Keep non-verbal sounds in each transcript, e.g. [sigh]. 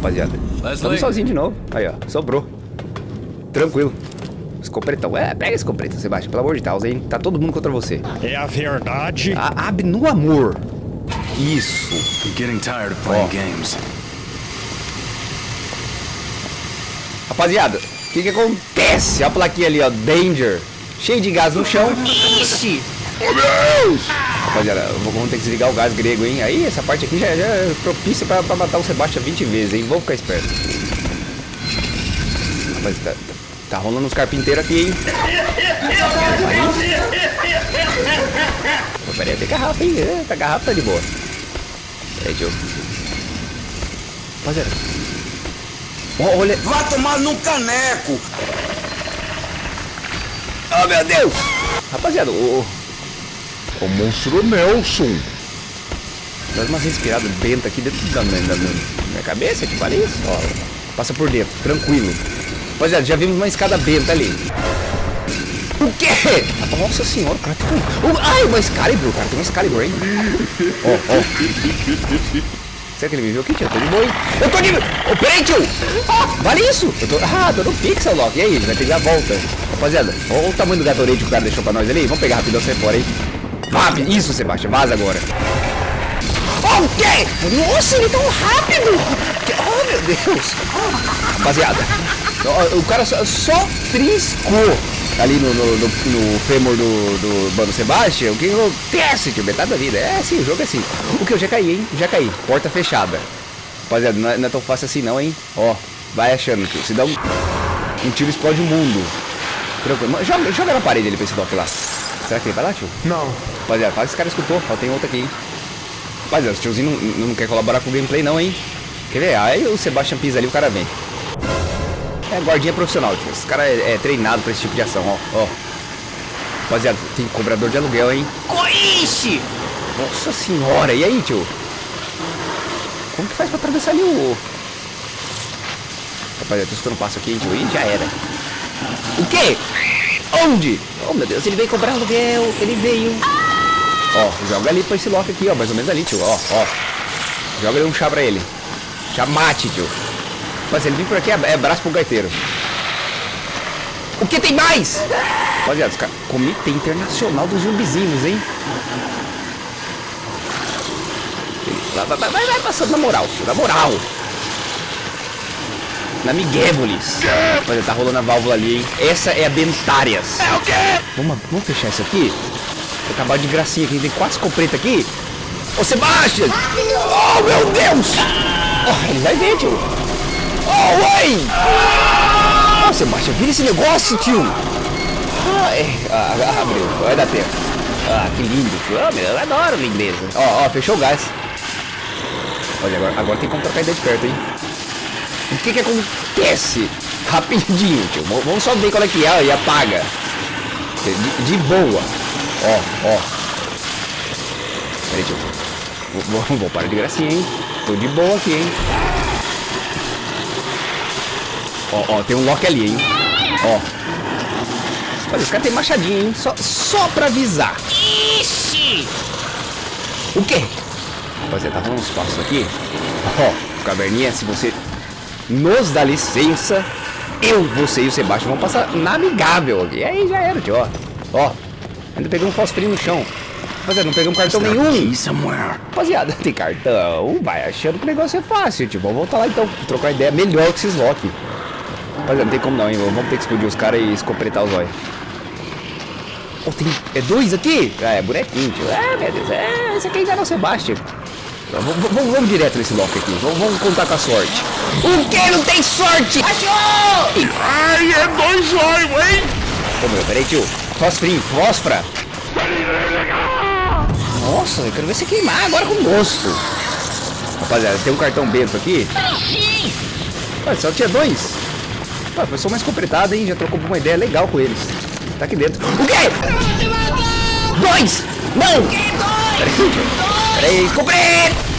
rapaziada. Estamos sozinhos de novo. Aí, ó. Sobrou. Tranquilo. Escopretão. É, pega esse escopretão, Sebastião. Pelo amor de Deus, hein? Tá todo mundo contra você. É a verdade. A, abre no amor. Isso. I'm getting tired of playing games. Rapaziada, o que que acontece? A plaquinha ali, ó. Danger. Cheio de gás no chão. Ixi! Oh, Deus! Rapaziada, vamos ter que desligar o gás grego, hein? Aí, essa parte aqui já, já é propícia pra, pra matar o Sebastião 20 vezes, hein? Vamos ficar esperto. Rapaz, tá, tá, rolando uns carpinteiros aqui, hein? Pô, peraí, tem garrafa, hein? É, tá garrafa tá de boa. Peraí, tio. Rapaziada. Ó, olha. Vai tomar num caneco! Oh, meu Deus! Rapaziada, o... O monstro Nelson. Dá umas respiradas benta aqui dentro da minha, da minha cabeça, que vale isso? Ó, passa por dentro, tranquilo. Rapaziada, já vimos uma escada benta ali. O quê? Nossa senhora, o cara tem um... Ai, uma Excalibur, o cara tem uma Excalibur, hein? Ó, ó. Será que ele me viu aqui, tio? Eu tô de boa, hein? Eu tô de... Ô, peraí, tio! Ah, vale isso! Eu tô... Ah, tô no pixel lock. E aí, vai que dar a volta. Rapaziada, olha o tamanho do Gatorade que o cara deixou pra nós ali. Vamos pegar rapidão, sai fora, hein? Rápido! Isso, Sebastião, vaza agora. O quê? Nossa, ele é tão rápido! Oh, meu Deus! Rapaziada, o cara só, só triscou ali no, no, no, no fêmur do, do Bano Sebastião. O que acontece, tio? Metade da vida. É assim, o jogo é assim. O que? Eu já caí, hein? Já caí. Porta fechada. Rapaziada, não é, não é tão fácil assim não, hein? Ó, vai achando, tio. Se dá um, um tiro, explode o mundo. Tranquilo. Joga, joga na parede ali pra esse doc lá. Será que ele vai lá, tio? Não. Rapaziada, fala que esse cara escutou. Ó, tem outro aqui, hein? Rapaziada, esse tiozinho não, não quer colaborar com o gameplay não, hein? Quer ver? Aí o Sebastian pisa ali, o cara vem. É guardinha profissional, tio. Esse cara é, é treinado pra esse tipo de ação, ó. ó. Rapaziada, tem cobrador de aluguel, hein? Coixe! Nossa senhora, e aí, tio? Como que faz pra atravessar ali o... Rapaziada, tô escutando um passo aqui, hein, tio? Ih, já era. O quê? Onde? Oh, meu Deus, ele veio cobrar aluguel. Ele veio. Ó, joga ali pra esse lock aqui, ó. Mais ou menos ali, tio. Ó, ó. Joga ali um chá pra ele. Chá mate, tio. Mas ele vem por aqui, é, é braço pro gaiteiro. O que tem mais? Rapaziada, os caras... Comitê Internacional dos Zumbizinhos, hein? Vai, vai, vai, vai passando na moral, tio. Na moral. Na Miguévolis. Rapaziada, tá rolando a válvula ali, hein? Essa é a Bentárias. É o quê? Vamos, vamos fechar isso aqui? Vou acabar de gracinha aqui. Tem quatro escopetas aqui. Ô, Sebastian! Oh, meu Deus! Oh, ele vai ver, tio. Oh, oi! Ô, Sebastian, vira esse negócio, tio. Ah, é. Ah, ah, abriu. Vai dar tempo. Ah, que lindo, tio. Ah, meu, eu adoro lindeza. Ó, ó, fechou o gás. Olha, agora, agora tem como trocar ideia de perto, hein? O que que acontece? Rapidinho, tio. Vamos só ver qual é que é e apaga. De, de boa. Ó, ó. Peraí, tio. Vou, vou, vou parar de gracinha, hein? Tô de boa aqui, hein? Ó, ó, tem um lock ali, hein? Ó. Olha, os caras tem machadinho, hein? Só, só pra avisar. Ixi! O quê? Rapaziada, tá rolando uns passos aqui. Ó, caverninha, se você nos dá licença, eu, você e o Sebastião vão passar na amigável aqui. Aí já era, tio, ó. Ó, ainda peguei um fosfrinho no chão. Rapaziada, não pegamos cartão nenhum. Rapaziada, tem cartão. Vai achando que o negócio é fácil, tipo. Vamos voltar lá então, trocar ideia melhor que esses lock. Rapaziada, não tem como não, hein? Vamos ter que explodir os caras e escopretar os olhos. Oh, tem... É dois aqui? Ah, é bonequinho, tio. É, meu Deus. É, esse aqui ainda não é o Sebastião. Vamos, vamos, vamos direto nesse lock aqui. Vamos, vamos contar com a sorte. O que? Não tem sorte? Achou! Ai, é dois olhos, hein? Ô, meu, peraí, tio. Fosfrinho, fósfora. Nossa, eu quero ver você queimar agora com gosto. Rapaziada, tem um cartão bento aqui. Ah, só tinha dois. Ah, foi só mais completado, hein? Já trocou uma ideia legal com eles. Tá aqui dentro. O quê? Dois! Não! Peraí, comprei!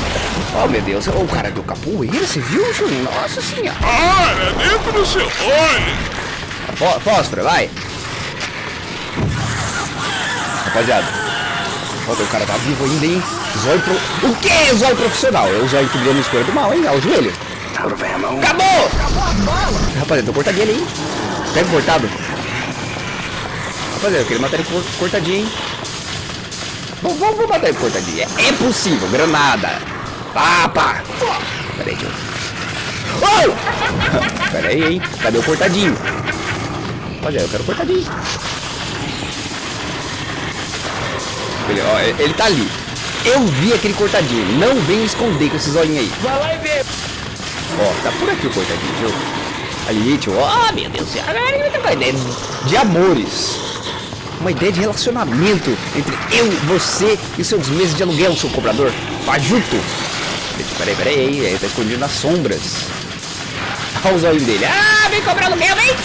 Oh, meu Deus. O cara do capoeira, você viu, Juninho? Nossa senhora. Ah, é dentro do seu olho. Fó- Fósforo, vai. Rapaziada. Olha, o cara tá vivo ainda, hein? Zóio pro... O que? Zóio profissional. É o zóio que brilha no escuro do mal, hein? Ao joelho. Out of ammo. Acabou! Rapaziada, tô cortadinho ali, hein? Pega o cortado. Rapaziada, eu queria matar ele cor- cortadinho, hein? Vamos, vamos, vamos matar ele cortadinho. É, é possível. Granada. Papa. Pera aí, tio. Oh! [laughs] Pera aí, hein? Cadê o cortadinho? Rapaziada, eu quero cortadinho. Ele, ó, ele- tá ali. Eu vi aquele cortadinho. Não vem esconder com esses olhinhos aí. Vai lá e vê. Ó, tá por aqui o cortadinho, viu? Ali, tio. Ó, meu Deus do céu. Vai ter uma ideia de amores. Uma ideia de relacionamento entre eu, você e seus meses de aluguel, seu cobrador. Fajuto. Peraí, peraí, aí. Ele tá escondido nas sombras. Olha os olhos dele. Ah, vem cobrar aluguel, vem!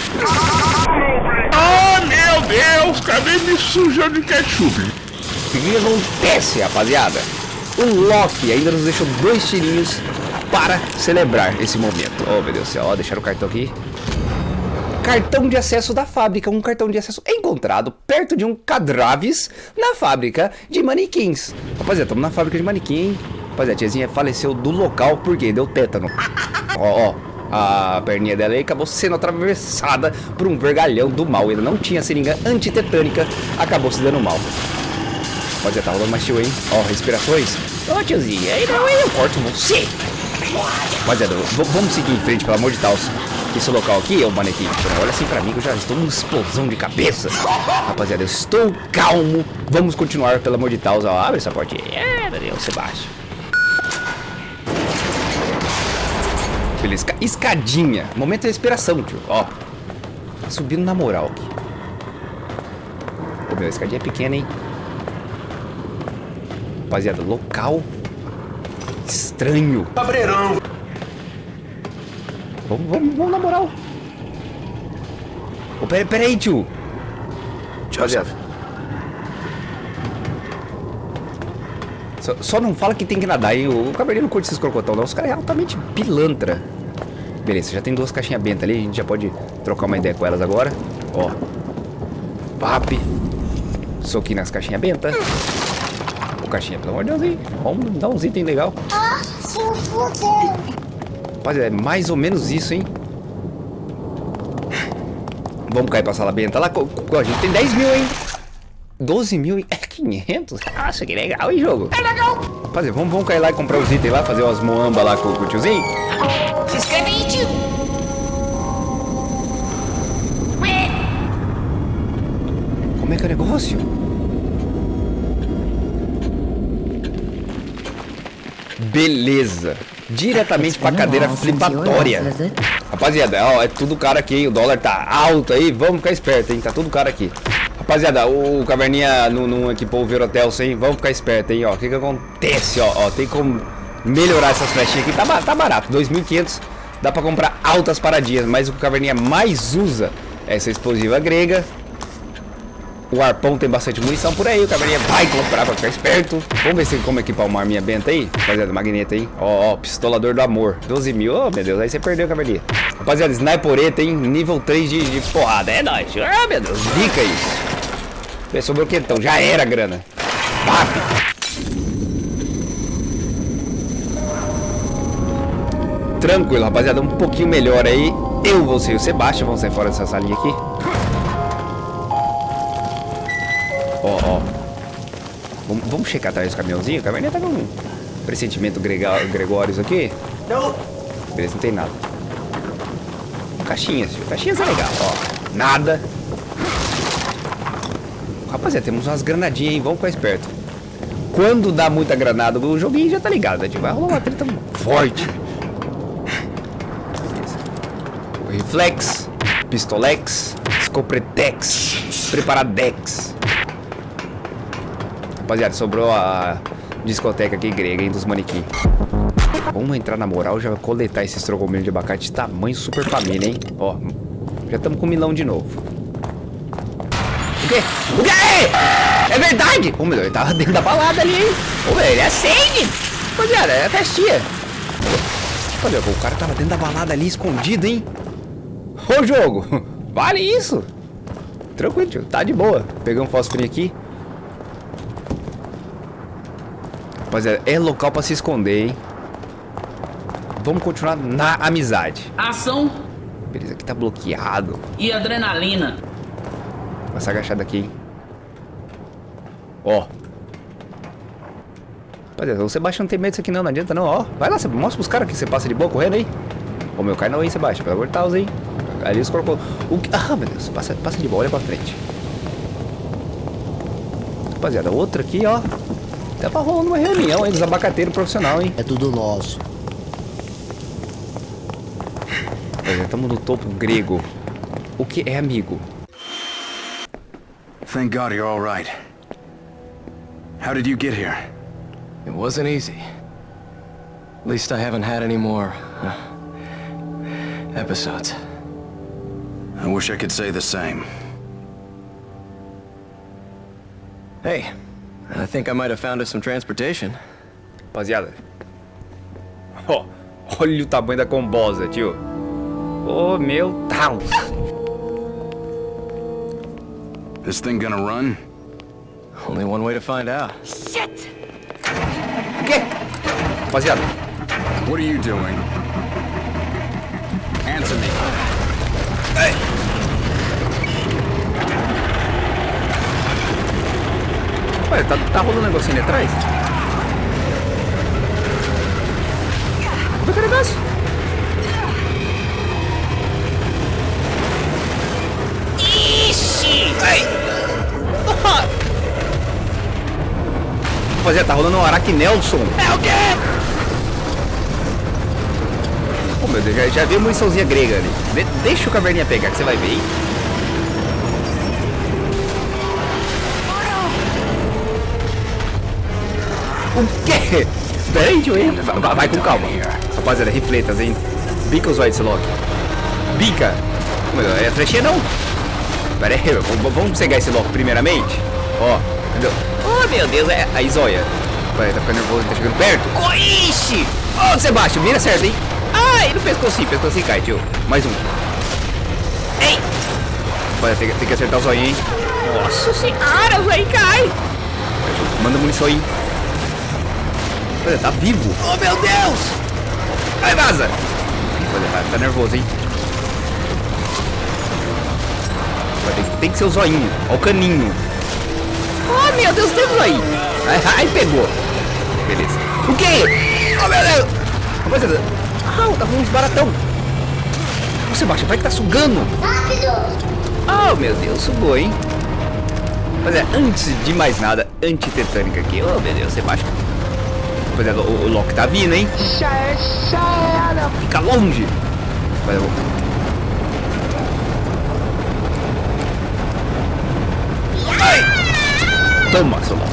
Oh, meu Deus, cadê me sujando de ketchup? O que que acontece, rapaziada? O Loki ainda nos deixou dois tirinhos para celebrar esse momento. Oh, meu Deus do céu. Ó, deixaram o cartão aqui. Cartão de acesso da fábrica. Um cartão de acesso encontrado perto de um cadraves na fábrica de manequins. Rapaziada, estamos na fábrica de manequim, hein? Rapaziada, a tiazinha faleceu do local porque deu tétano. [laughs] Ó, ó. A perninha dela aí acabou sendo atravessada por um vergalhão do mal. Ele não tinha seringa antitetânica, acabou se dando mal. Rapaziada, tá rolando mais tio, hein? Ó, respirações. Ô, tiozinho, aí não, aí eu corto você. Rapaziada, vamos seguir em frente, pelo amor de Deus. Esse local aqui é o manequim. Olha assim pra mim que eu já estou numa explosão de cabeça. Rapaziada, eu estou calmo. Vamos continuar, pelo amor de Deus. Ó, abre essa portinha. É, meu Deus, Sebastião. Esca- escadinha. Momento de respiração, tio. Ó. Tá subindo na moral aqui. Pô, meu, a escadinha é pequena, hein? Rapaziada, local estranho. Cabreirão. Vamos, vamos, vamos na moral. Ô, pera, pera aí, tio. Joseph, Só, só não fala que tem que nadar, hein? O cabernet não curte esses crocotão, não. Os caras é altamente pilantra. Beleza, já tem duas caixinhas bentas ali. A gente já pode trocar uma ideia com elas agora. Ó. Papi. Soquinho nas caixinhas bentas. Ô, caixinha, pelo amor de Deus, hein? Vamos dar uns itens legal. Ah. Rapaziada, é mais ou menos isso, hein? Vamos cair pra sala benta lá. A gente tem 10 mil, hein? 12 mil e... É 500? Nossa, que legal, hein, jogo? É legal. Rapaziada, vamos, vamos cair lá e comprar os itens lá, fazer umas moamba lá com, com o tiozinho? Como é que é o negócio? Beleza. Diretamente pra cadeira flipatória. Rapaziada, ó, é tudo caro aqui, hein? O dólar tá alto aí, vamos ficar esperto, hein? Tá tudo caro aqui. Rapaziada, o Caverninha não, não equipou o Verotel sem, vamos ficar esperto, hein? Ó, o que que acontece, ó, ó, tem como melhorar essas flechinhas aqui, tá, tá barato, 2.500, dá pra comprar altas paradinhas, mas o que o Caverninha mais usa essa explosiva grega, o arpão tem bastante munição por aí, o caverninha vai comprar pra ficar esperto. Vamos ver se como equipar uma arminha benta aí. Rapaziada, magneta aí. Ó, ó, pistolador do amor. 12 mil. Ô, meu Deus, aí você perdeu, caverninha. Rapaziada, snipereta, hein? Nível 3 de, de porrada. É nóis. Ah, meu Deus, dica isso. Sobrou o quentão. Já era grana. Papi. Tranquilo, rapaziada. Um pouquinho melhor aí. Eu vou ser o Sebastião. Vamos sair fora dessa salinha aqui. Vamos, vamos checar atrás do caminhãozinho? O caminhãozinho tá com um pressentimento Gregórios aqui. Não. Beleza, não tem nada. Caixinhas, tio. Caixinhas é legal, ó. Nada. Rapaziada, temos umas granadinhas, hein? Vamos ficar esperto. Quando dá muita granada, o joguinho já tá ligado, né? tio? Vai rolar uma treta forte. Reflex, Pistolex, Scopretex, Preparadex. Rapaziada, sobrou a discoteca aqui grega, hein, dos manequim. Vamos entrar na moral, já coletar esses trogomelos de abacate tamanho super família, hein? Ó, já estamos com milão de novo. O quê? O quê? É verdade! Ô, meu ele tava dentro da balada ali, hein? Ô, meu, ele sangue! Rapaziada, é festinha. Olha, o cara tava dentro da balada ali, escondido, hein? Ô, jogo, [laughs] vale isso? Tranquilo, tio, tá de boa. Pegamos um fósforo aqui. Rapaziada, é local pra se esconder, hein? vamos continuar na amizade. Ação Beleza, aqui tá bloqueado. e adrenalina. Passar agachado aqui, hein? Ó. Rapaziada, o Sebastião não tem medo disso aqui não, não adianta não, ó. Vai lá, mostra pros caras que você passa de boa correndo aí. Ô meu, cai não aí, Sebastião, pelo amor de Deus aí. Ali os colocou. O. Ah, meu Deus, passa, passa de boa, olha pra frente. Rapaziada, outra aqui, ó. Até pra rolando uma reunião aí dos abacateiros profissional, hein? É tudo nosso. Rapaziada, estamos no topo grego. O que é amigo? Thank God you're all right. How did you get here? It wasn't easy. At least I haven't had any more uh, episodes. I wish I could say the same. Hey, I think I might have found us some transportation. Rapaziada. Ó, olha o tamanho da combosa, tio. Ô, meu Deus. This thing gonna run? Only one way to find out. O quê? Rapaziada. What are you doing? Answer me. Tá, tá rolando um negocinho ali atrás? É que negócio? Ixi! Rapaziada, tá rolando um Aracnelson. É o quê? Pô, meu Deus, já, já vi muniçãozinha grega ali. De- deixa o caverninha pegar, que você vai ver, hein? O quê? Pera aí, tio. Vai, vai- com calma. Rapaziada, rifletas, hein? Bica os White Lock. Bica. É flechinha não? Pera aí, vamos- pegar esse Lock primeiramente. Ó, entendeu? Oh, meu Deus, é a Zóia. Pera aí, tá ficando nervoso, tá chegando perto. Coixe! Ô, Sebastião, mira certo, hein? Ai, no pescocinho, pescocinho cai, tio. Mais um. Ei! Olha, tem, tem que acertar o zoinho, hein? Nossa senhora, vai cai! Manda munição aí. Olha, tá vivo. Oh meu Deus! Vai, vaza. Olha, tá, tá nervoso, hein? Tem, que ser o zoinho. Ó o caninho. Oh, meu Deus, temos aí. Ai, ai, pegou. Beleza. O quê? Oh, meu Deus. Rapaziada. Ah, tá com uns baratão. Ô, Sebastião, vai que tá sugando. Oh, meu Deus, sugou, hein? Mas é, antes de mais nada, antitetânica aqui. Oh, meu Deus, Sebastião. Rapaziada, o, o Loki tá vindo, hein? Fica longe. Mas eu. Ai! Toma, seu Loki.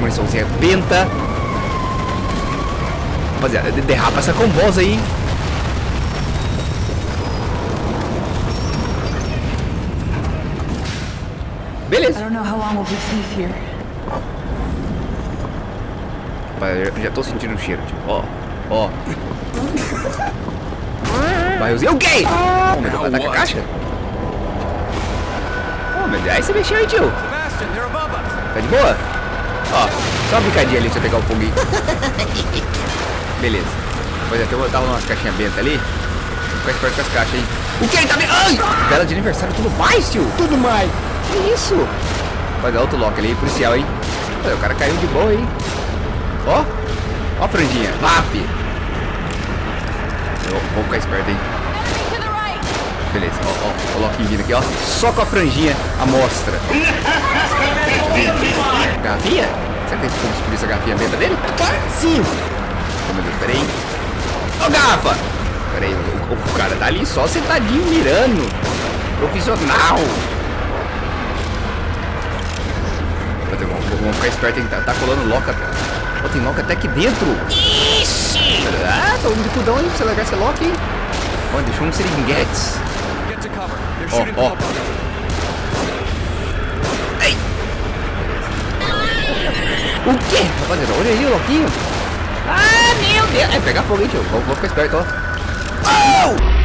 Muniçãozinha benta. Rapaziada, de- derrapa essa combosa aí. Beleza. I don't know how long we'll be safe here. Rapaz, eu já tô sentindo o cheiro, tio. Ó, ó. Barrilzinho. O quê? Oh, meu Deus, vai atacar a caixa? Oh, meu Deus. Aí você mexeu aí, tio. Tá de boa? Ó, só uma bicadinha ali pra você pegar o foguinho. [laughs] Beleza. Pois é, tem uma- tava umas caixinhas bentas ali. Fica esperto com as caixas aí. O que ele tá me... Ai! Vela de aniversário, tudo mais, tio? Tudo mais. Que isso? Vai dar outro lock ali, policial, hein? O cara caiu de boa aí. Ó. Ó a franjinha. Eu vou ficar esperto, hein? Beleza, ó, ó, o Loki vindo aqui, ó. Só com a franjinha, a mostra. Garrafinha? Será que tem como descobrir essa garrafinha benta dele? Sim. Oh, meu Deus, peraí. Ô, garrafa! Peraí, o, o cara tá ali só sentadinho mirando. Profissional. Vamos, ficar esperto, hein? Tá, tá colando loca. Ó, tem loca até aqui dentro. Ixi! Ah, tô indo de cudão aí pra você largar esse lock, hein? Ó, deixou um seringuetes. Ó, ó. above. O quê? Rapaziada, olha aí o Loquinho. Ah, meu Deus. É, pegar fogo, hein, tio. Vou, vou ficar esperto, ó. Oh!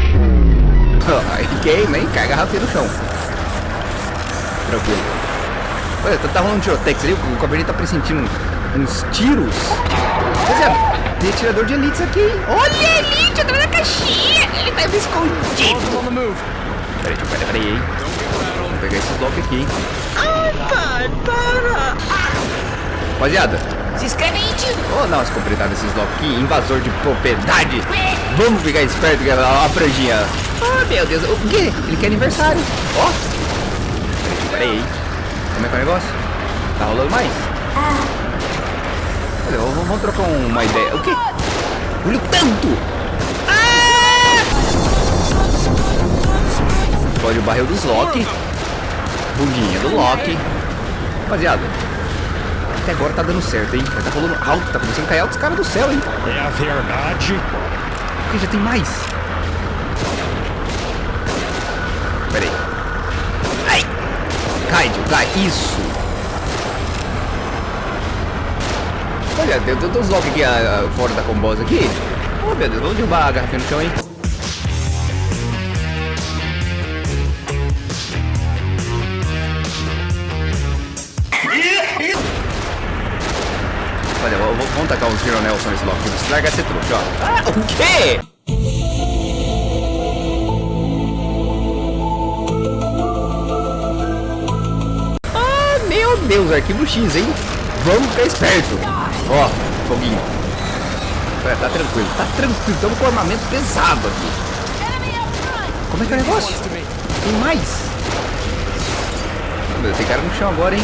[laughs] Aí queima, hein? Cai a garrafinha no chão. Tranquilo. Olha, tá, tá rolando um tirotex ali. O Cabernet tá pressentindo uns tiros. Rapaziada, Tem atirador de elites aqui? Olha Elite, atrás da caixinha. Ele tá escondido. Peraí, peraí, peraí, hein? Vou pegar esses blocos aqui, hein? Ai, pai, para. Rapaziada, Se inscreve aí, tio. vou dar umas completadas nesses blocos aqui. Invasor de propriedade. Vamos ficar esperto, galera. Ó, a franjinha. Oh, meu Deus. O quê? Ele quer aniversário. Ó. Peraí, peraí? Como é que é o negócio? Tá rolando mais? Olha, vamos, vamos trocar uma ideia. O quê? Olha o tanto! Pode o barril dos Loki. Bundinha do Loki. Rapaziada, até agora tá dando certo, hein? Mas tá rolando alto, tá começando a cair altos caras do céu, hein? É a verdade. Porque já tem mais. Pera aí. Ai! Cai, cai. Isso! Olha, tem tem uns aqui ah, ah, fora da combosa aqui. Oh, meu Deus, vamos derrubar a garrafinha no chão, hein? Olha, vou- vou- vamos tacar uns Hero Nelson nesse Loki. Você larga esse truque, ó. Ah, o quê? Ah, meu Deus, arquivo X, hein? Vamos ficar esperto. Ó, foguinho. É, tá tranquilo, tá tranquilo. Estamos com armamento pesado aqui. Como é que é o negócio? Tem mais. Meu tem cara no chão agora, hein?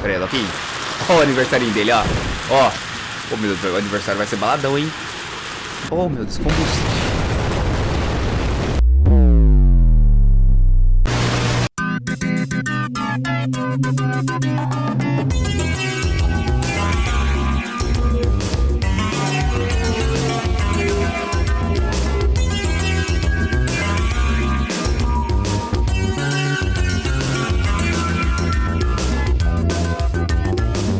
Pera aí, Loki. Ó o aniversário dele, ó. Ó. Ô, meu Deus, o aniversário vai ser baladão, hein? Oh, meu Deus, combustível.